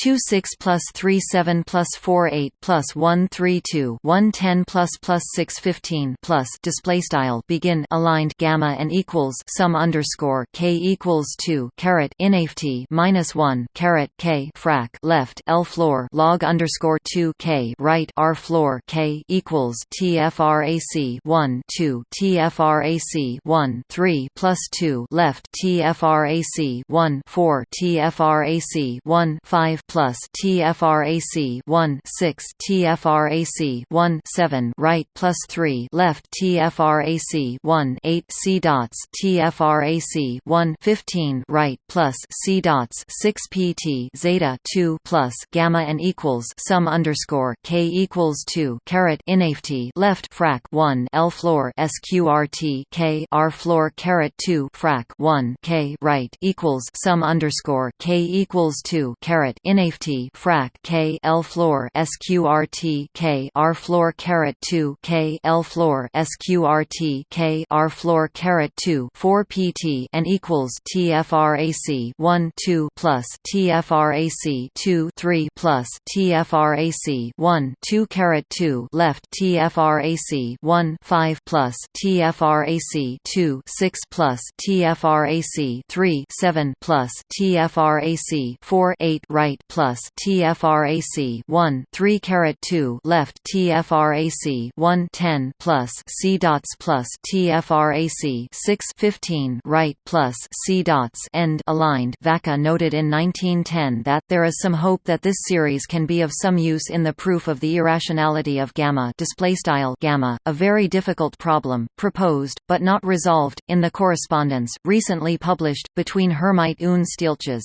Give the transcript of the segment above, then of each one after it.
two six plus three seven plus four eight plus one three two one ten plus plus six fifteen plus display style begin aligned gamma and equals sum underscore k equals two caret inft minus one caret k frac left l floor log underscore two k right r floor k equals tfrac one two tfrac one three plus two left tfrac one four tfrac one five plus TFRAC 1 6 TFRAC 1 7 right plus 3 left TFRAC 1 8 C dots TFRAC 1 15 right plus C dots 6 PT zeta 2 plus gamma and equals sum underscore K equals 2 caret inft left frac 1 L floor SQRT K R floor caret 2 frac 1 K right equals sum underscore K equals 2 caret in inft frac k l floor sqrt k r floor caret 2 k l floor sqrt k r floor caret 2 4 pt and equals tfrac 1 2 plus tfrac 2 3 plus tfrac 1 2 caret 2 left tfrac 1 5 plus tfrac 2 6 plus tfrac 3 7 plus tfrac 4 8 right plus TFRAC 1 3 caret 2 left TFRAC 1 10 plus C dots plus TFRAC 6 15 right plus C dots end aligned. Vacca noted in 1910 that there is some hope that this series can be of some use in the proof of the irrationality of gamma display style gamma a very difficult problem proposed but not resolved in the correspondence recently published between Hermite und Stieltjes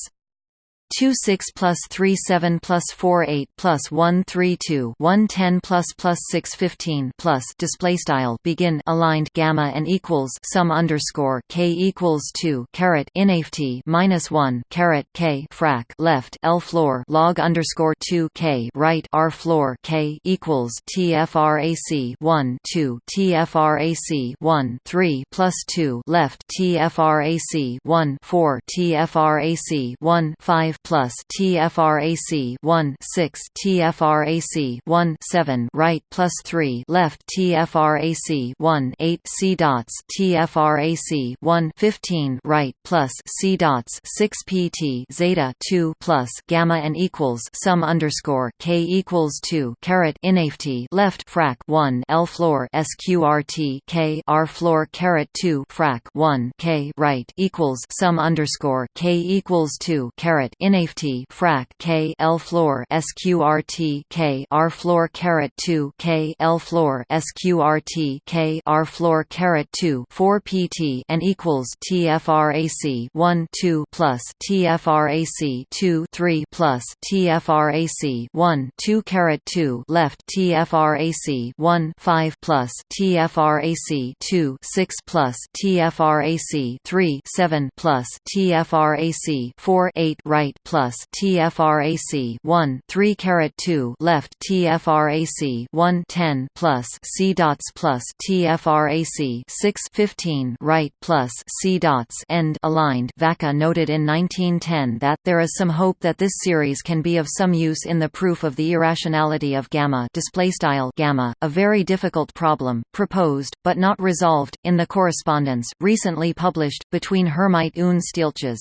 2 6 plus 3 7 plus 4 8 plus 1 3 2 1 10 plus plus 6 15 plus display style begin aligned gamma and equals sum underscore k equals 2 caret inft minus 1 caret k frac left l floor log underscore 2 k right r floor k equals tfrac 1 2 tfrac 1 3 plus 2 left tfrac 1 4 tfrac 1 5 plus TFRAC 1 6 TFRAC 1 7 right plus 3 left TFRAC 1 8 C dots TFRAC 1 15 right plus C dots 6 PT zeta 2 plus gamma and equals sum underscore K equals 2 caret inft left frac 1 L floor SQRT K R floor caret 2 frac 1 K right equals sum underscore K equals 2 caret in inft frac k l floor sqrt k r floor caret 2 k l floor sqrt k r floor caret 2 4 pt and equals tfrac 1 2 plus tfrac 2 3 plus tfrac 1 2 caret 2 left tfrac 1 5 plus tfrac 2 6 plus tfrac 3 7 plus tfrac 4 8 right plus TFRAC 1 3 caret 2 left TFRAC 1 10 plus C dots plus TFRAC 6 15 right plus C dots end aligned. Vacca noted in 1910 that there is some hope that this series can be of some use in the proof of the irrationality of gamma display style gamma a very difficult problem proposed but not resolved in the correspondence recently published between Hermite und Stieltjes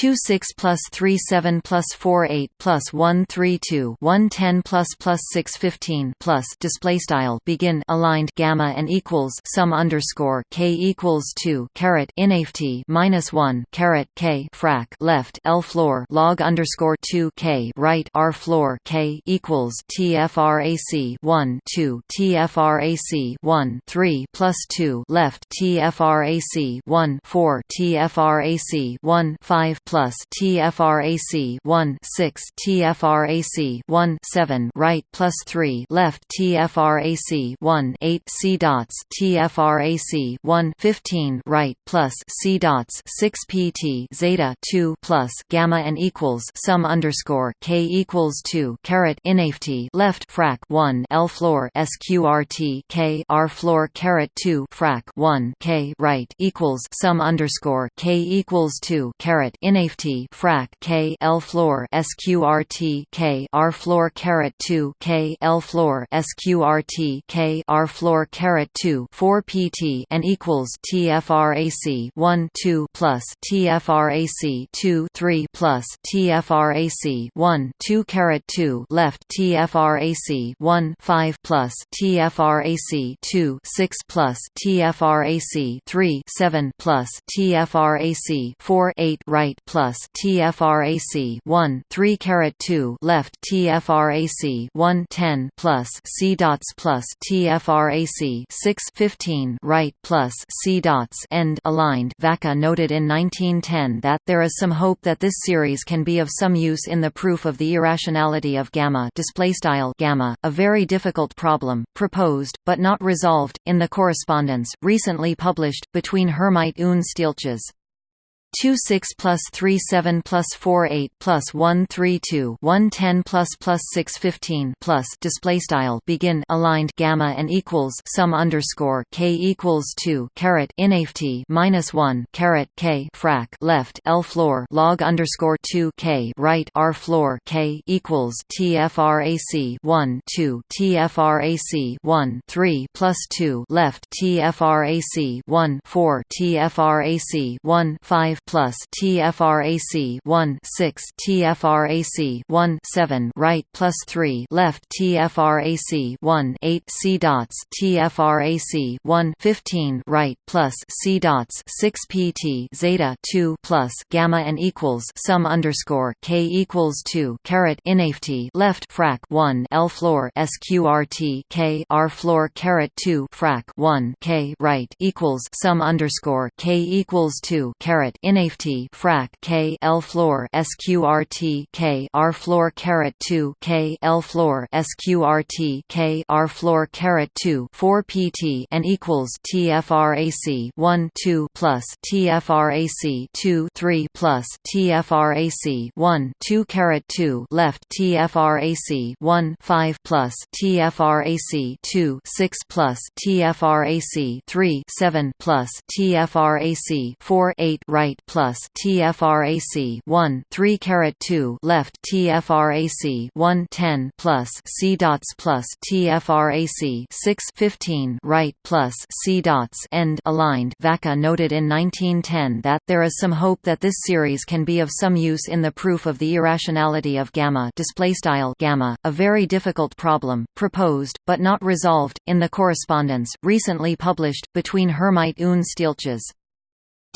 2 6 plus 3 7 plus 4 8 plus 1 3 2 1 10 plus plus 6 15 plus display style begin aligned gamma and equals sum underscore k equals 2 caret inft minus 1 caret k frac left l floor log underscore 2 k right r floor k equals tfrac 1 2 tfrac 1 3 plus 2 left tfrac 1 4 tfrac 1 5 plus TFRAC 1 6 TFRAC 1 7 right plus 3 left TFRAC 1 8 C dots TFRAC 1 15 right plus C dots 6 PT zeta 2 plus gamma and equals sum underscore K equals 2 caret inft left frac 1 L floor SQRT K R floor caret 2 frac 1 K right equals sum underscore K equals 2 caret in inft frac k l floor sqrt k r floor caret 2 k l floor sqrt k r floor caret 2 4 pt and equals tfrac 1 2 plus tfrac 2 3 plus tfrac 1 2 caret 2 left tfrac 1 5 plus tfrac 2 6 plus tfrac 3 7 plus tfrac 4 8 right plus tfrac 1 3 caret 2 left tfrac 1 10 plus c dots plus tfrac 6 15 right plus c dots end aligned. Vacca noted in 1910 that there is some hope that this series can be of some use in the proof of the irrationality of gamma display style gamma a very difficult problem proposed but not resolved in the correspondence recently published between Hermite und Stieltjes 2 6 plus 3 7 plus 4 8 plus 1 3 2 1 10 plus plus 6 15 plus display style begin aligned gamma and equals sum underscore k equals 2 caret inft minus 1 caret k frac left l floor log underscore 2 k right r floor k equals tfrac 1 2 tfrac 1 3 plus 2 left tfrac 1 4 tfrac 1 5 plus TFRAC 1 6 TFRAC 1 7 right plus 3 left TFRAC 1 8 C dots TFRAC 1 15 right plus C dots 6 PT zeta 2 plus gamma and equals sum underscore K equals 2 caret inft left frac 1 L floor SQRT K R floor caret 2 frac 1 K right equals sum underscore K equals 2 caret in inft frac k l floor sqrt k r floor caret 2 k l floor sqrt k r floor caret 2 4 pt and equals tfrac 1 2 plus tfrac 2 3 plus tfrac 1 2 caret 2 left tfrac 1 5 plus tfrac 2 6 plus tfrac 3 7 plus tfrac 4 8 right plus TFRAC 1 3 caret 2 left TFRAC 1 10 plus C dots plus TFRAC 6 15 right plus C dots end aligned. Vacca noted in 1910 that there is some hope that this series can be of some use in the proof of the irrationality of gamma displaystyle gamma a very difficult problem proposed but not resolved in the correspondence recently published between Hermite und Stieltjes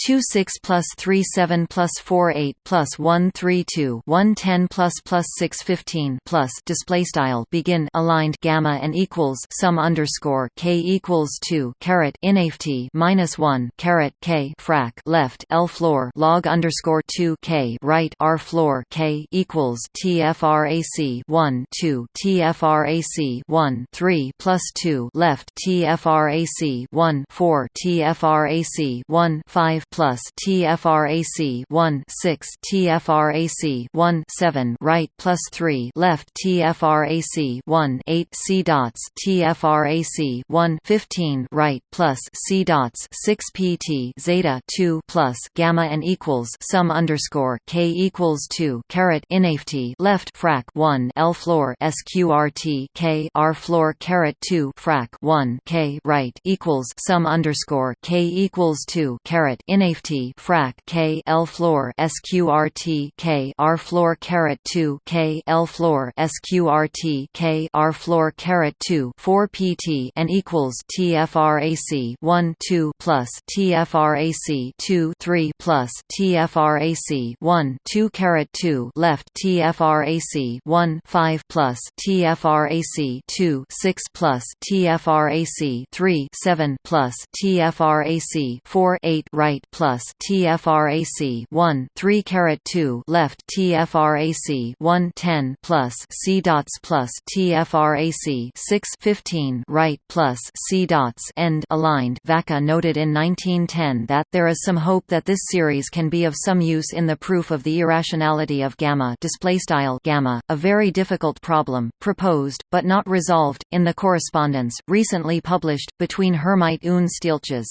2 6 plus 3 7 plus 4 8 plus 1 3 2 1 10 plus plus 6 15 plus display style begin aligned gamma and equals sum underscore k equals 2 caret inft minus 1 caret k frac left l floor log underscore 2 k right r floor k equals tfrac 1 2 tfrac 1 3 plus 2 left tfrac 1 4 tfrac 1 5 plus TFRAC 1 6 TFRAC 1 7 right plus 3 left TFRAC 1 8 C dots TFRAC 1 15 right plus C dots 6 PT zeta 2 plus gamma and equals sum underscore K equals 2 caret inft left frac 1 L floor SQRT K R floor caret 2 frac 1 K right equals sum underscore K equals 2 caret in inft frac k l floor sqrt k r floor caret 2 k l floor sqrt k r floor caret 2 4 pt and equals tfrac 1 2 plus tfrac 2 3 plus tfrac 1 2 caret 2 left tfrac 1 5 plus tfrac 2 6 plus tfrac 3 7 plus tfrac 4 8 right plus TFRAC 1 3 caret 2 left TFRAC 1 10 plus C dots plus TFRAC 6 15 right plus C dots end aligned. Vacca noted in 1910 that there is some hope that this series can be of some use in the proof of the irrationality of gamma displaystyle gamma a very difficult problem proposed but not resolved in the correspondence recently published between Hermite und Stieltjes